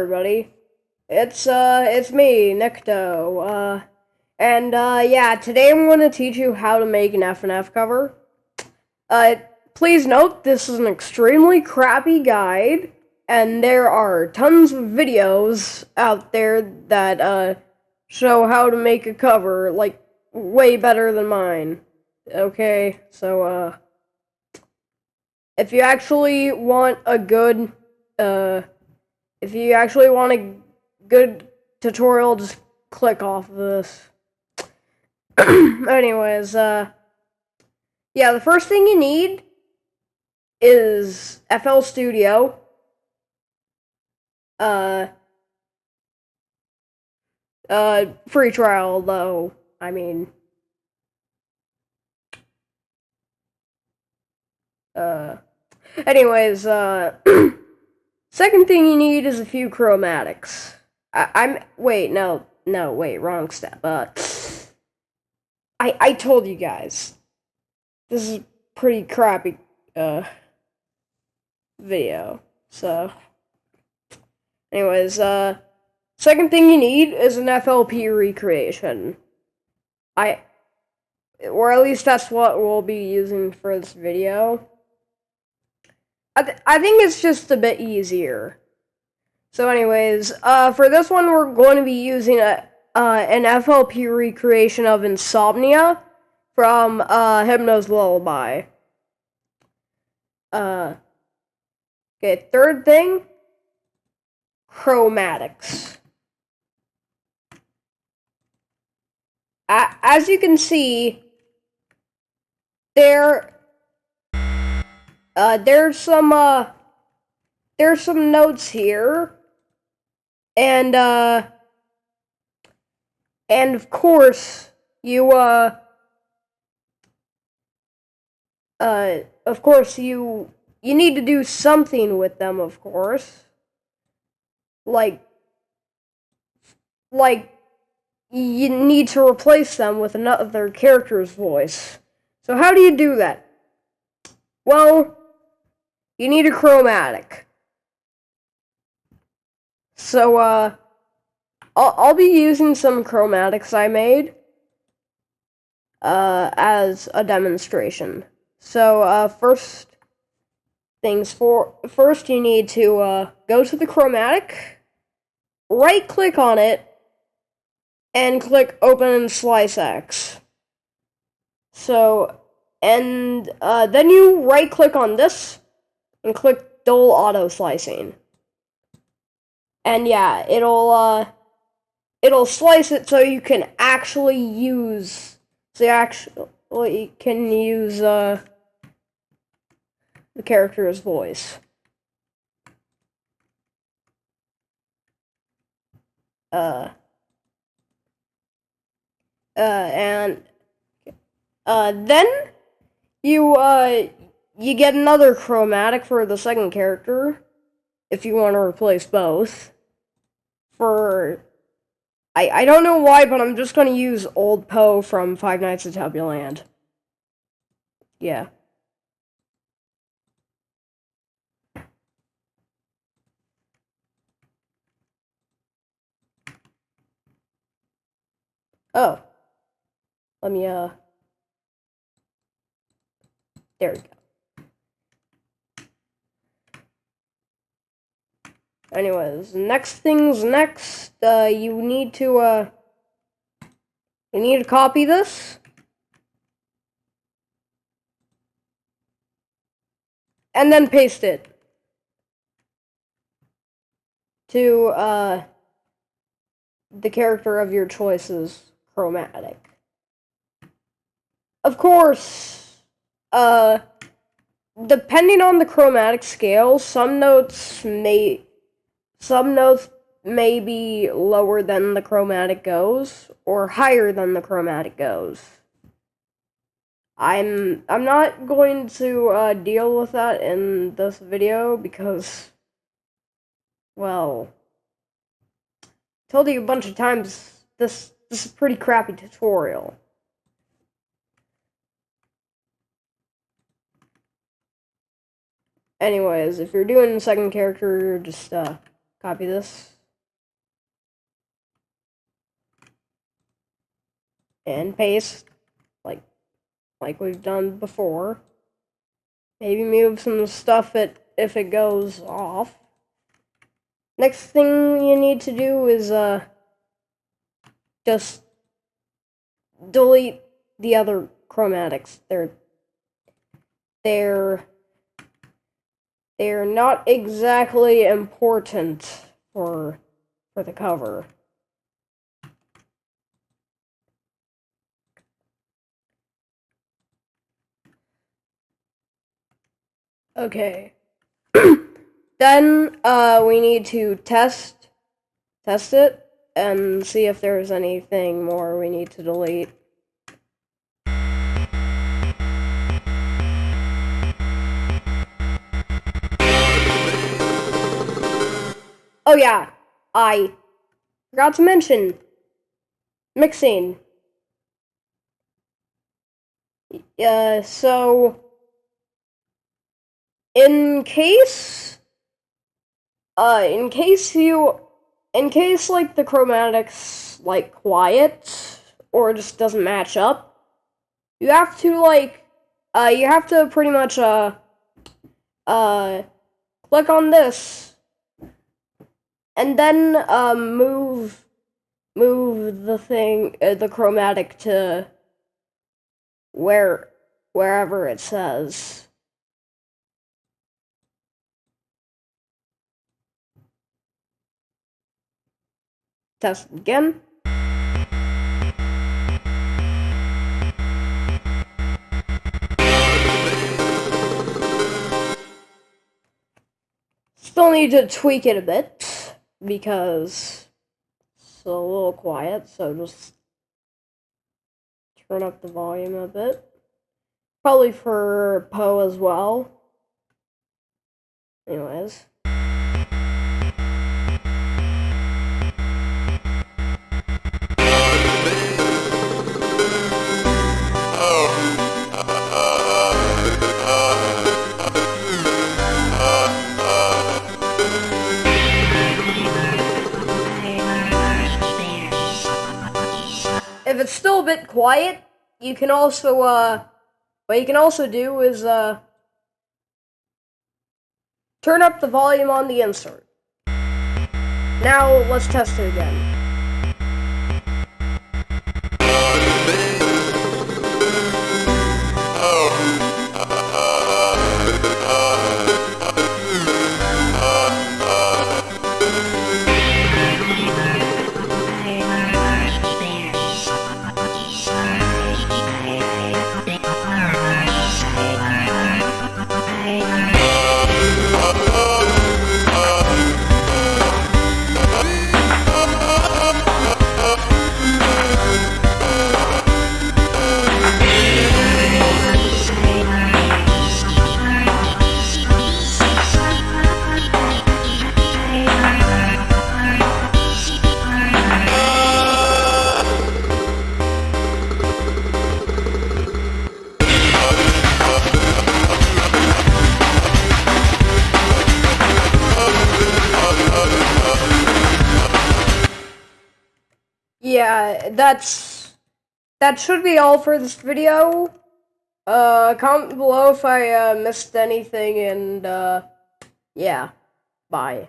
everybody. It's uh it's me, Nikto. Uh and uh yeah, today I'm going to teach you how to make an FNF cover. Uh please note this is an extremely crappy guide and there are tons of videos out there that uh show how to make a cover like way better than mine. Okay? So uh if you actually want a good uh if you actually want a good tutorial, just click off of this. Anyways, uh, yeah, the first thing you need is FL Studio. Uh, uh, free trial, though, I mean, uh, anyways, uh, Second thing you need is a few chromatics. I, am wait, no, no, wait, wrong step. Uh, I I told you guys this is pretty crappy uh video. So, anyways, uh, second thing you need is an FLP recreation. I, or at least that's what we'll be using for this video. I, th- I think it's just a bit easier. So, anyways, uh, for this one, we're going to be using a uh, an FLP recreation of Insomnia from uh, Hypno's Lullaby. Uh, okay, third thing, chromatics. as you can see, there uh, there's some uh, there's some notes here, and uh, and of course you uh, uh, of course you you need to do something with them, of course, like like you need to replace them with another character's voice. So how do you do that? Well, you need a chromatic. So, uh, I'll, I'll be using some chromatics I made, uh, as a demonstration. So, uh, first things for, first you need to, uh, go to the chromatic, right click on it, and click open in Slicex. So, and, uh, then you right click on this, and click dull auto slicing. And yeah, it'll uh it'll slice it so you can actually use so you actually can use uh the character's voice. Uh uh and uh then you uh you get another chromatic for the second character if you want to replace both. For I I don't know why, but I'm just gonna use Old Po from Five Nights at Tubbyland. Yeah. Oh. Let me uh there we go. Anyways, next things next, uh, you need to, uh, you need to copy this. And then paste it to, uh, the character of your choice's chromatic. Of course, uh, depending on the chromatic scale, some notes may some notes may be lower than the chromatic goes or higher than the chromatic goes. I'm I'm not going to uh, deal with that in this video because, well, told you a bunch of times this this is a pretty crappy tutorial. Anyways, if you're doing second character, just uh, copy this. And paste, like, like we've done before. Maybe move some stuff it, if it goes off. Next thing you need to do is, uh, just delete the other chromatics. They're, they're, they're not exactly important for, for the cover. Okay. then uh, we need to test test it and see if there's anything more we need to delete. Oh yeah, I forgot to mention mixing. Uh, so in case uh in case you in case like the chromatics like quiet or just doesn't match up you have to like uh you have to pretty much uh uh click on this and then um move move the thing uh, the chromatic to where wherever it says Test again. Still need to tweak it a bit because it's a little quiet, so just turn up the volume a bit. Probably for Po as well. Anyways. Still a bit quiet, you can also, uh, what you can also do is, uh, turn up the volume on the insert. Now, let's test it again. Yeah, that's that should be all for this video. Uh, comment below if I uh, missed anything, and uh, yeah, bye.